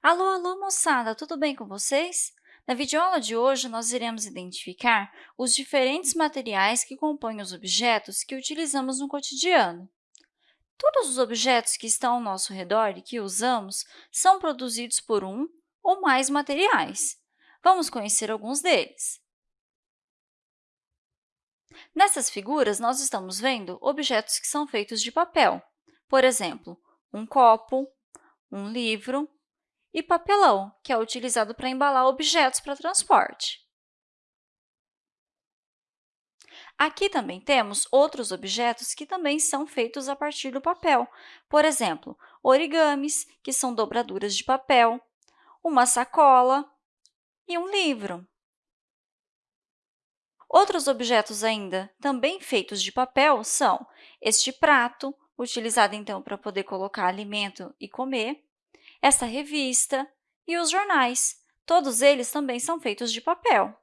Alô, alô, moçada! Tudo bem com vocês? Na videoaula de hoje, nós iremos identificar os diferentes materiais que compõem os objetos que utilizamos no cotidiano. Todos os objetos que estão ao nosso redor e que usamos são produzidos por um ou mais materiais. Vamos conhecer alguns deles. Nessas figuras, nós estamos vendo objetos que são feitos de papel. Por exemplo, um copo, um livro e papelão, que é utilizado para embalar objetos para transporte. Aqui também temos outros objetos que também são feitos a partir do papel. Por exemplo, origamis, que são dobraduras de papel, uma sacola e um livro. Outros objetos ainda, também feitos de papel, são este prato, utilizado, então, para poder colocar alimento e comer, essa revista e os jornais. Todos eles também são feitos de papel.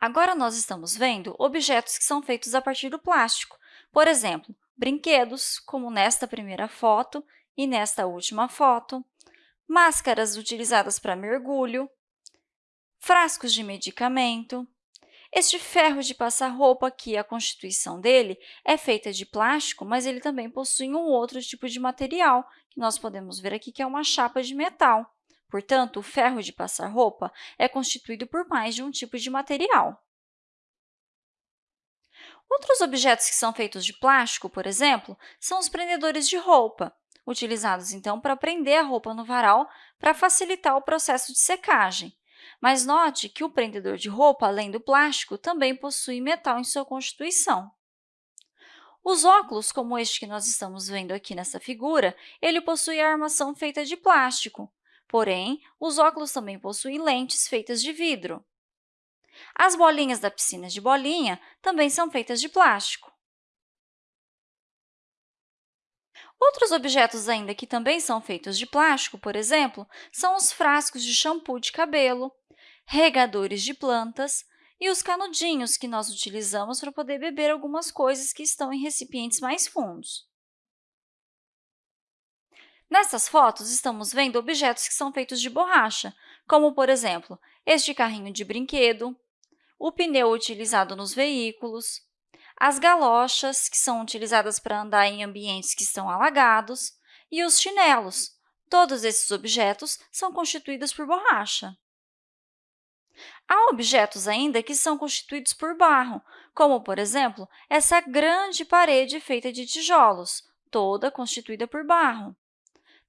Agora, nós estamos vendo objetos que são feitos a partir do plástico. Por exemplo, brinquedos, como nesta primeira foto e nesta última foto, máscaras utilizadas para mergulho, frascos de medicamento, este ferro de passar roupa aqui, a constituição dele é feita de plástico, mas ele também possui um outro tipo de material, que nós podemos ver aqui, que é uma chapa de metal. Portanto, o ferro de passar roupa é constituído por mais de um tipo de material. Outros objetos que são feitos de plástico, por exemplo, são os prendedores de roupa, utilizados, então, para prender a roupa no varal para facilitar o processo de secagem. Mas note que o prendedor de roupa, além do plástico, também possui metal em sua constituição. Os óculos, como este que nós estamos vendo aqui nessa figura, ele possui a armação feita de plástico. Porém, os óculos também possuem lentes feitas de vidro. As bolinhas da piscina de bolinha também são feitas de plástico. Outros objetos ainda que também são feitos de plástico, por exemplo, são os frascos de shampoo de cabelo, regadores de plantas e os canudinhos que nós utilizamos para poder beber algumas coisas que estão em recipientes mais fundos. Nessas fotos, estamos vendo objetos que são feitos de borracha, como, por exemplo, este carrinho de brinquedo, o pneu utilizado nos veículos, as galochas, que são utilizadas para andar em ambientes que estão alagados, e os chinelos. Todos esses objetos são constituídos por borracha. Há objetos ainda que são constituídos por barro, como, por exemplo, essa grande parede feita de tijolos, toda constituída por barro.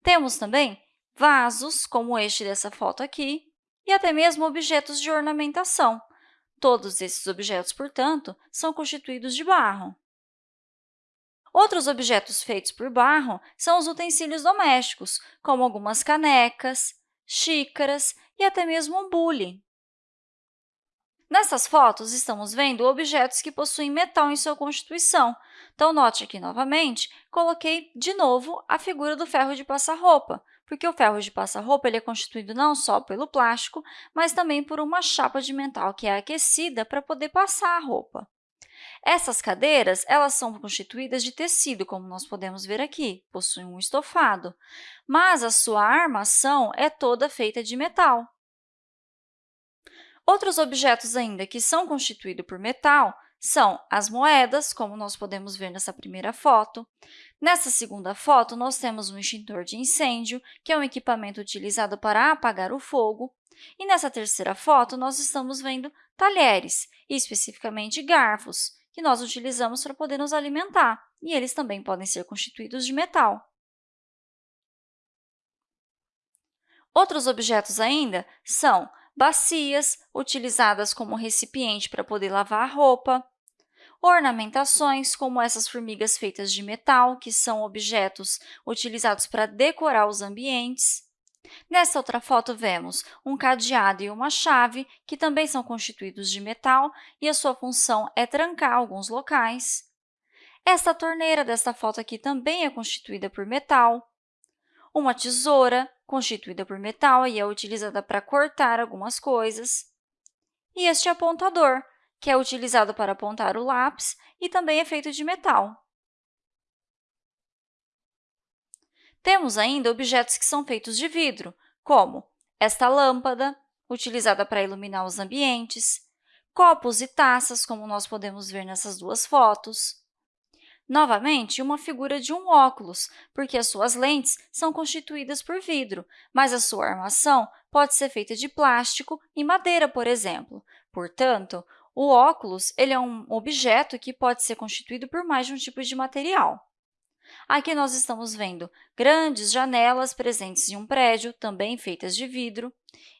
Temos também vasos, como este dessa foto aqui, e até mesmo objetos de ornamentação, Todos esses objetos, portanto, são constituídos de barro. Outros objetos feitos por barro são os utensílios domésticos, como algumas canecas, xícaras e até mesmo um bule. Nessas fotos, estamos vendo objetos que possuem metal em sua constituição. Então, note aqui novamente, coloquei de novo a figura do ferro de passar roupa, porque o ferro de passar roupa ele é constituído não só pelo plástico, mas também por uma chapa de metal que é aquecida para poder passar a roupa. Essas cadeiras elas são constituídas de tecido, como nós podemos ver aqui, possuem um estofado, mas a sua armação é toda feita de metal. Outros objetos ainda que são constituídos por metal são as moedas, como nós podemos ver nessa primeira foto. Nessa segunda foto, nós temos um extintor de incêndio, que é um equipamento utilizado para apagar o fogo. E nessa terceira foto, nós estamos vendo talheres, e especificamente garfos, que nós utilizamos para poder nos alimentar, e eles também podem ser constituídos de metal. Outros objetos ainda são bacias, utilizadas como recipiente para poder lavar a roupa, ornamentações, como essas formigas feitas de metal, que são objetos utilizados para decorar os ambientes. Nessa outra foto, vemos um cadeado e uma chave, que também são constituídos de metal, e a sua função é trancar alguns locais. Esta torneira desta foto aqui também é constituída por metal. Uma tesoura, constituída por metal e é utilizada para cortar algumas coisas. E este apontador, que é utilizado para apontar o lápis e também é feito de metal. Temos ainda objetos que são feitos de vidro, como esta lâmpada, utilizada para iluminar os ambientes, copos e taças, como nós podemos ver nessas duas fotos. Novamente, uma figura de um óculos, porque as suas lentes são constituídas por vidro, mas a sua armação pode ser feita de plástico e madeira, por exemplo. Portanto, o óculos ele é um objeto que pode ser constituído por mais de um tipo de material. Aqui nós estamos vendo grandes janelas presentes em um prédio, também feitas de vidro.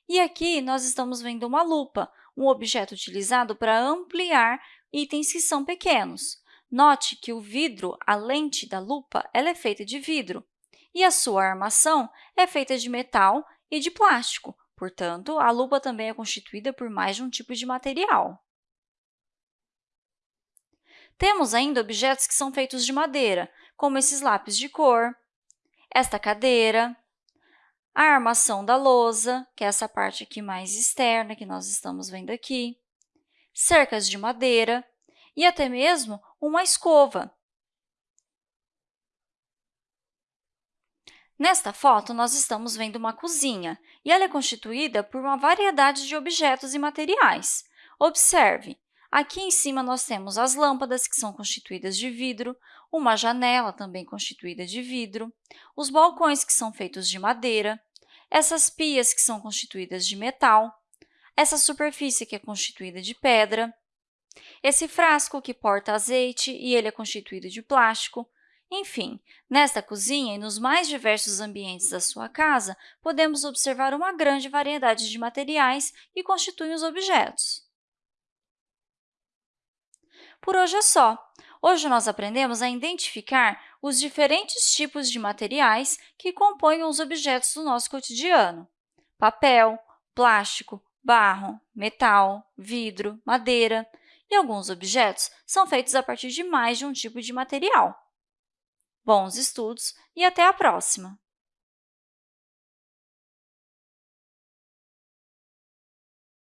E aqui nós estamos vendo uma lupa, um objeto utilizado para ampliar itens que são pequenos. Note que o vidro, a lente da lupa, ela é feita de vidro e a sua armação é feita de metal e de plástico. Portanto, a lupa também é constituída por mais de um tipo de material. Temos ainda objetos que são feitos de madeira, como esses lápis de cor, esta cadeira, a armação da lousa, que é essa parte aqui mais externa que nós estamos vendo aqui, cercas de madeira e até mesmo uma escova. Nesta foto, nós estamos vendo uma cozinha, e ela é constituída por uma variedade de objetos e materiais. Observe, aqui em cima nós temos as lâmpadas, que são constituídas de vidro, uma janela também constituída de vidro, os balcões, que são feitos de madeira, essas pias, que são constituídas de metal, essa superfície, que é constituída de pedra, esse frasco que porta azeite e ele é constituído de plástico. Enfim, nesta cozinha e nos mais diversos ambientes da sua casa, podemos observar uma grande variedade de materiais que constituem os objetos. Por hoje é só. Hoje nós aprendemos a identificar os diferentes tipos de materiais que compõem os objetos do nosso cotidiano. Papel, plástico, barro, metal, vidro, madeira e alguns objetos são feitos a partir de mais de um tipo de material. Bons estudos e até a próxima!